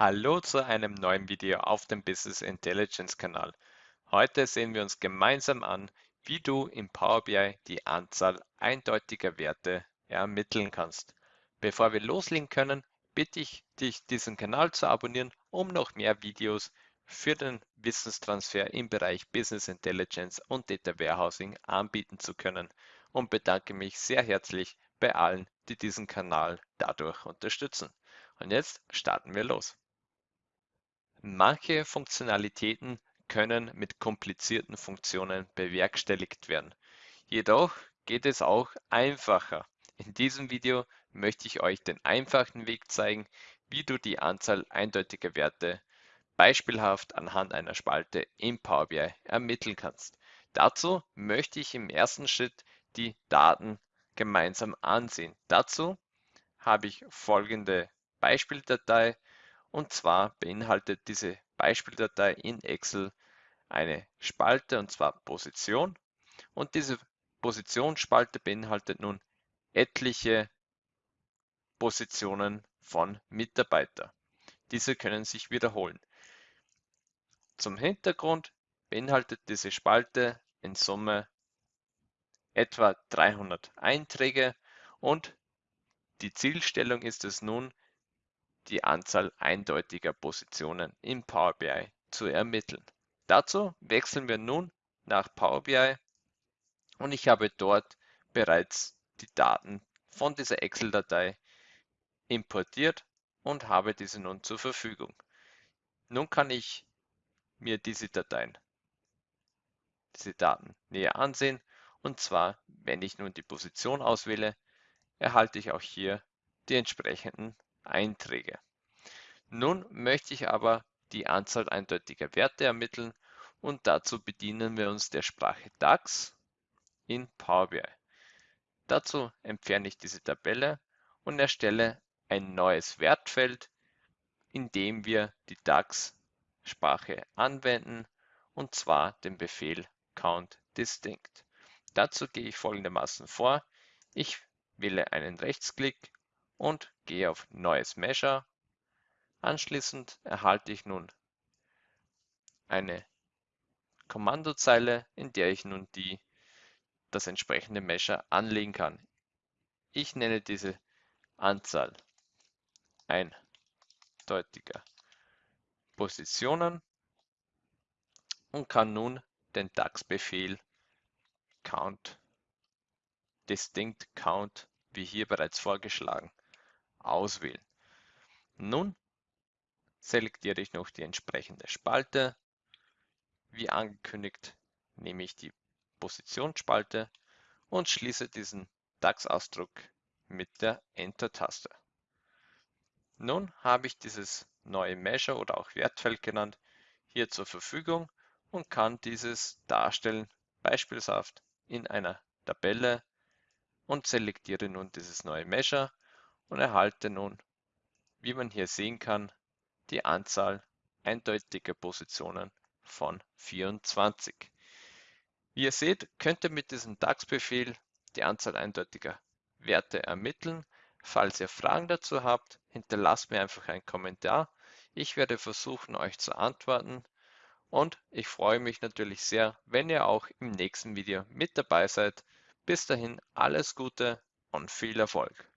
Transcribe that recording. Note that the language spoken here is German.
Hallo zu einem neuen Video auf dem Business Intelligence Kanal. Heute sehen wir uns gemeinsam an, wie du im Power BI die Anzahl eindeutiger Werte ermitteln kannst. Bevor wir loslegen können, bitte ich dich, diesen Kanal zu abonnieren, um noch mehr Videos für den Wissenstransfer im Bereich Business Intelligence und Data Warehousing anbieten zu können und bedanke mich sehr herzlich bei allen, die diesen Kanal dadurch unterstützen. Und jetzt starten wir los. Manche Funktionalitäten können mit komplizierten Funktionen bewerkstelligt werden. Jedoch geht es auch einfacher. In diesem Video möchte ich euch den einfachen Weg zeigen, wie du die Anzahl eindeutiger Werte beispielhaft anhand einer Spalte im Power BI ermitteln kannst. Dazu möchte ich im ersten Schritt die Daten gemeinsam ansehen. Dazu habe ich folgende Beispieldatei und zwar beinhaltet diese Beispieldatei in Excel eine Spalte und zwar Position und diese Positionsspalte beinhaltet nun etliche Positionen von Mitarbeiter. Diese können sich wiederholen. Zum Hintergrund beinhaltet diese Spalte in Summe etwa 300 Einträge und die Zielstellung ist es nun, die Anzahl eindeutiger Positionen im Power BI zu ermitteln. Dazu wechseln wir nun nach Power BI und ich habe dort bereits die Daten von dieser Excel-Datei importiert und habe diese nun zur Verfügung. Nun kann ich mir diese Dateien, diese Daten näher ansehen und zwar, wenn ich nun die Position auswähle, erhalte ich auch hier die entsprechenden Einträge. Nun möchte ich aber die Anzahl eindeutiger Werte ermitteln und dazu bedienen wir uns der Sprache DAX in Power BI. Dazu entferne ich diese Tabelle und erstelle ein neues Wertfeld, in dem wir die DAX-Sprache anwenden und zwar den Befehl count distinct. Dazu gehe ich folgendermaßen vor. Ich wähle einen Rechtsklick und gehe auf Neues Measure. Anschließend erhalte ich nun eine Kommandozeile, in der ich nun die, das entsprechende Measure anlegen kann. Ich nenne diese Anzahl eindeutiger Positionen und kann nun den DAX-Befehl count distinct count, wie hier bereits vorgeschlagen, auswählen. Nun selektiere ich noch die entsprechende Spalte. Wie angekündigt nehme ich die Positionsspalte und schließe diesen DAX-Ausdruck mit der Enter-Taste. Nun habe ich dieses neue Measure oder auch Wertfeld genannt hier zur Verfügung und kann dieses darstellen, beispielsweise in einer Tabelle und selektiere nun dieses neue Measure und erhalte nun, wie man hier sehen kann, die Anzahl eindeutiger Positionen von 24. Wie ihr seht, könnt ihr mit diesem DAX-Befehl die Anzahl eindeutiger Werte ermitteln. Falls ihr Fragen dazu habt, hinterlasst mir einfach einen Kommentar. Ich werde versuchen, euch zu antworten. Und ich freue mich natürlich sehr, wenn ihr auch im nächsten Video mit dabei seid. Bis dahin alles Gute und viel Erfolg.